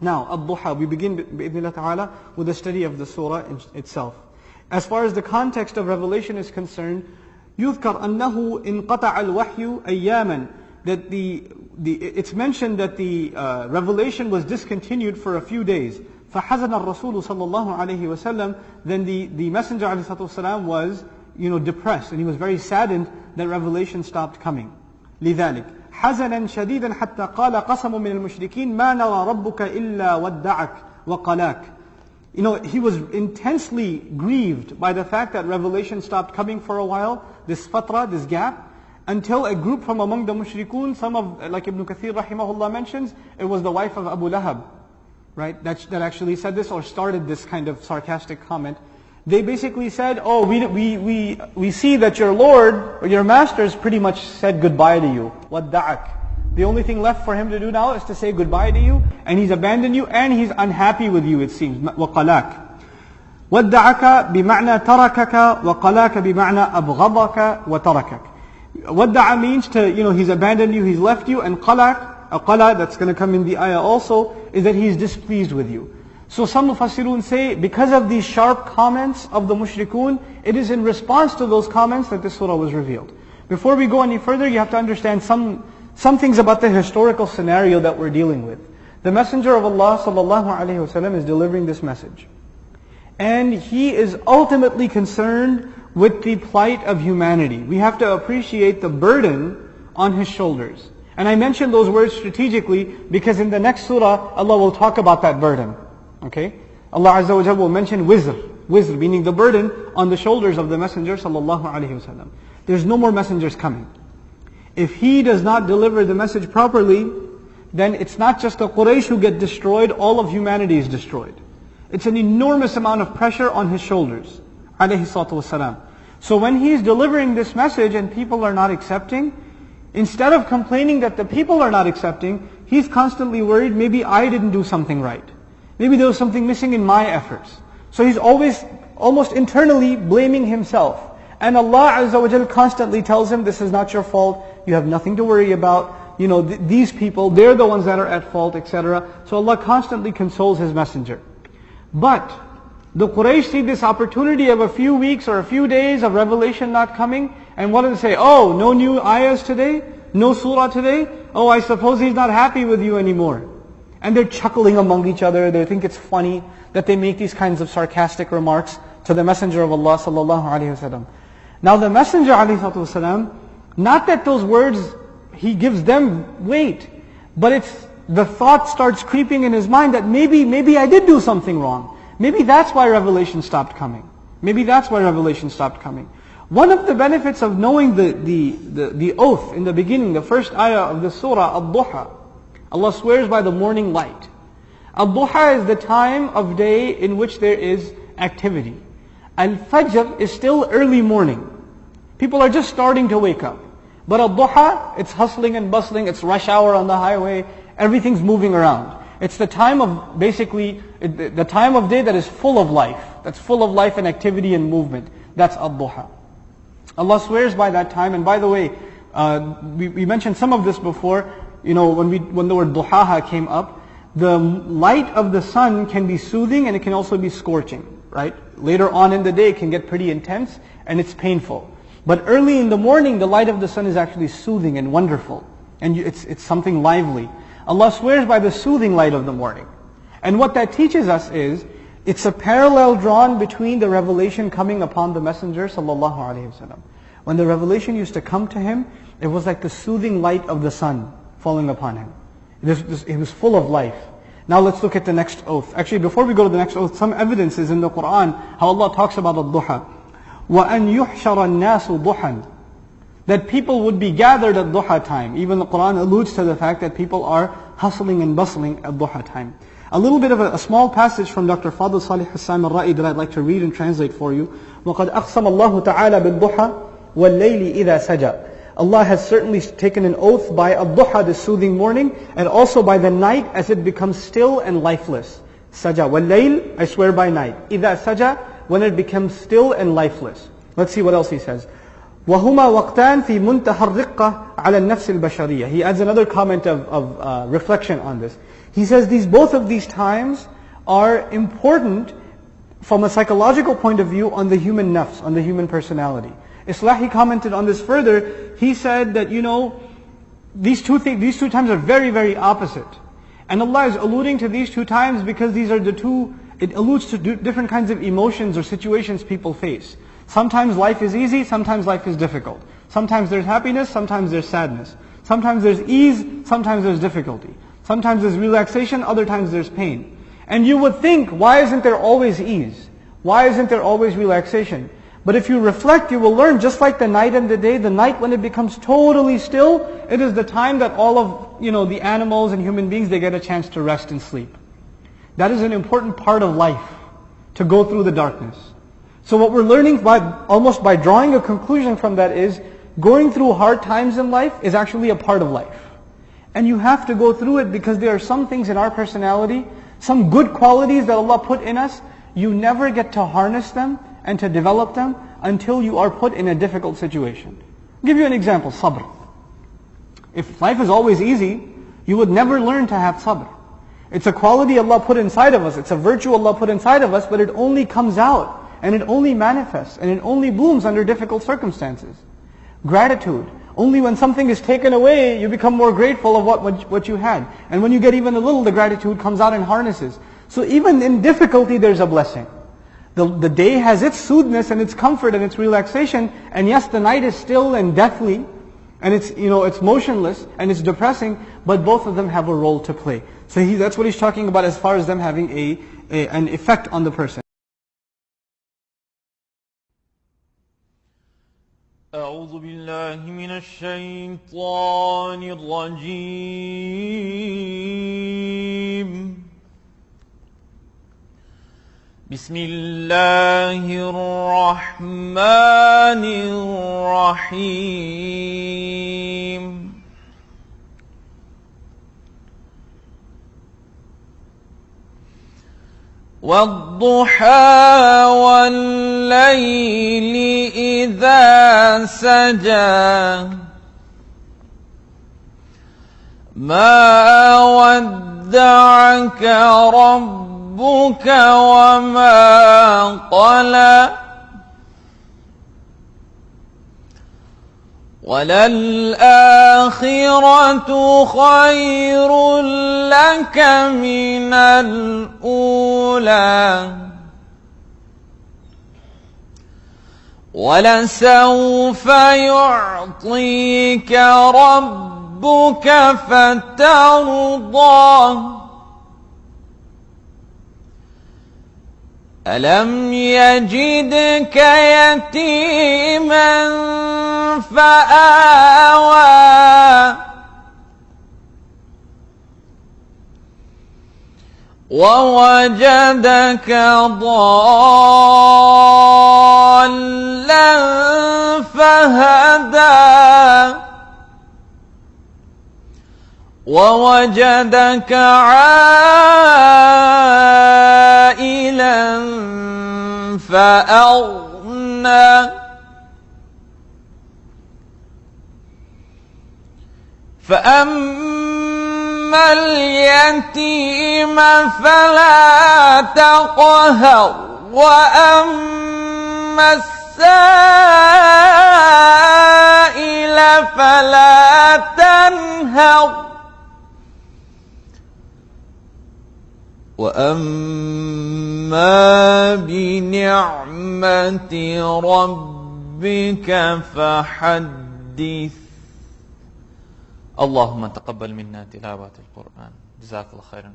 Now, Ad-Duha, we begin bi ta'ala with the study of the surah itself. As far as the context of revelation is concerned, يذكر أنه انقطع الوحي أياما that the, the it's mentioned that the uh, revelation was discontinued for a few days. فحزن الرسول صلى الله عليه وسلم then the, the messenger عليه الصلاة والسلام was you know depressed and he was very saddened that revelation stopped coming. لذلك حزنا شديدا حتى قال قسم من المشركين ما نرى ربك إلا ودعك وقلاك you know, he was intensely grieved by the fact that revelation stopped coming for a while, this fatra, this gap, until a group from among the mushrikun, some of, like Ibn Kathir rahimahullah mentions, it was the wife of Abu Lahab, right, that, that actually said this or started this kind of sarcastic comment. they basically said, oh, we, we, we, we see that your Lord or your has pretty much said goodbye to you. Wadda'ak? The only thing left for him to do now is to say goodbye to you, and he's abandoned you, and he's unhappy with you, it seems. وَقَلَاكَ وَدَّعَكَ بِمَعْنَى تَرَكَكَ وَقَلَاكَ بِمَعْنَى أَبْغَضَكَ وَتَرَكَكَ Wadda'a means to, you know, he's abandoned you, he's left you, and qalak, a qala that's going to come in the ayah also, is that he's displeased with you. So some mufassirun say, because of these sharp comments of the mushrikun, it is in response to those comments that this surah was revealed. Before we go any further, you have to understand some some things about the historical scenario that we're dealing with. The Messenger of Allah sallallahu alaihi wasallam is delivering this message. And he is ultimately concerned with the plight of humanity. We have to appreciate the burden on his shoulders. And I mention those words strategically because in the next surah, Allah will talk about that burden. Okay? Allah Azza wa Jalla will mention wizr. Wizr, meaning the burden on the shoulders of the Messenger sallallahu alaihi wasallam. There's no more messengers coming. If he does not deliver the message properly, then it's not just the Quraysh who get destroyed, all of humanity is destroyed. It's an enormous amount of pressure on his shoulders. Alayhi So when he's delivering this message and people are not accepting, instead of complaining that the people are not accepting, he's constantly worried, maybe I didn't do something right. Maybe there was something missing in my efforts. So he's always, almost internally blaming himself. And Allah Azza wa constantly tells him, this is not your fault, you have nothing to worry about. You know, th- these people, they're the ones that are at fault, etc. So Allah constantly consoles His messenger. But, the Quraysh see this opportunity of a few weeks or a few days of revelation not coming, and what do they say? Oh, no new ayahs today? No surah today? Oh, I suppose he's not happy with you anymore. And they're chuckling among each other, they think it's funny that they make these kinds of sarcastic remarks to the Messenger of Allah sallallahu alaihi wasallam. Now the Messenger ﷺ, not that those words, he gives them weight, but it's the thought starts creeping in his mind that maybe, maybe I did do something wrong. Maybe that's why revelation stopped coming. Maybe that's why revelation stopped coming. One of the benefits of knowing the, the, the, the oath in the beginning, the first ayah of the surah, Ad-Duha, Allah swears by the morning light. Ad-Duha is the time of day in which there is activity. Al-Fajr is still early morning. People are just starting to wake up. But al-duha, it's hustling and bustling, it's rush hour on the highway, everything's moving around. It's the time of, basically, the time of day that is full of life, that's full of life and activity and movement. That's al-duha. Allah swears by that time, and by the way, uh, we, we, mentioned some of this before, you know, when, we, when the word duhaha came up, the light of the sun can be soothing and it can also be scorching, right? Later on in the day it can get pretty intense and it's painful. But early in the morning, the light of the sun is actually soothing and wonderful. And it's, it's something lively. Allah swears by the soothing light of the morning. And what that teaches us is, it's a parallel drawn between the revelation coming upon the Messenger sallallahu. When the revelation used to come to him, it was like the soothing light of the sun falling upon him. This, he was full of life. Now let's look at the next oath. Actually, before we go to the next oath, some evidence is in the Quran how Allah talks about the duha. وَأَنْ يُحْشَرَ النَّاسُ ضُحًا That people would be gathered at duha time. Even the Quran alludes to the fact that people are hustling and bustling at duha time. A little bit of a, a small passage from Dr. Fadl Salih as-Samarra'i that I'd like to read and translate for you. وَقَدْ أَقْسَمَ اللَّهُ تَعَالَى بِالضُّحَى وَاللَّيْلِ إِذَا سَجَى Allah has certainly taken an oath by al-duha, the soothing morning, and also by the night as it becomes still and lifeless. Saja. وَاللَّيْلِ I swear by night. إِذَا سَجَى when it becomes still and lifeless. Let's see what else he says. وهما وقتان في منتهى الرقة على النفس البشرية. He adds another comment of, of uh, reflection on this. He says these, both of these times are important from a psychological point of view on the human nafs, on the human personality. Islahi commented on this further. He said that, you know, these two these two times are very, very opposite. And Allah is alluding to these two times because these are the two, it alludes to different kinds of emotions or situations people face. Sometimes life is easy, sometimes life is difficult. Sometimes there's happiness, sometimes there's sadness. Sometimes there's ease, sometimes there's difficulty. Sometimes there's relaxation, other times there's pain. And you would think, why isn't there always ease? Why isn't there always relaxation? But if you reflect, you will learn just like the night and the day, the night when it becomes totally still, it is the time that all of, you know, the animals and human beings, they get a chance to rest and sleep. That is an important part of life, to go through the darkness. So what we're learning by, almost by drawing a conclusion from that is, going through hard times in life is actually a part of life. And you have to go through it because there are some things in our personality, some good qualities that Allah put in us, you never get to harness them and to develop them until you are put in a difficult situation. I'll give you an example, sabr. If life is always easy, you would never learn to have sabr. It's a quality Allah put inside of us. It's a virtue Allah put inside of us, but it only comes out and it only manifests and it only blooms under difficult circumstances. Gratitude. Only when something is taken away, you become more grateful of what, what, what you had. And when you get even a little, the gratitude comes out and harnesses. So even in difficulty, there's a blessing. The, the day has its soothness and its comfort and its relaxation. And yes, the night is still and deathly. And it's, you know, it's motionless and it's depressing. But both of them have a role to play. So he, that's what he's talking about as far as them having a, a an effect on the person. أعوذ بالله من الشيطان الرجيم بسم الله الرحمن الرحيم. والضحى والليل إذا سجى. ما ودعك ربك وما قلى وللآخرة خير لك من الأولى ولسوف يعطيك ربك فترضى ألم يجدك يتيما فآوى ووجدك ضالا فهدى ووجدك عائلا فأغنى. فأما اليتيم فلا تقهر وأما السائل فلا تنهر. واما بنعمه ربك فحدث. اللهم تقبل منا تلاوة القرآن. جزاك الله خيرا.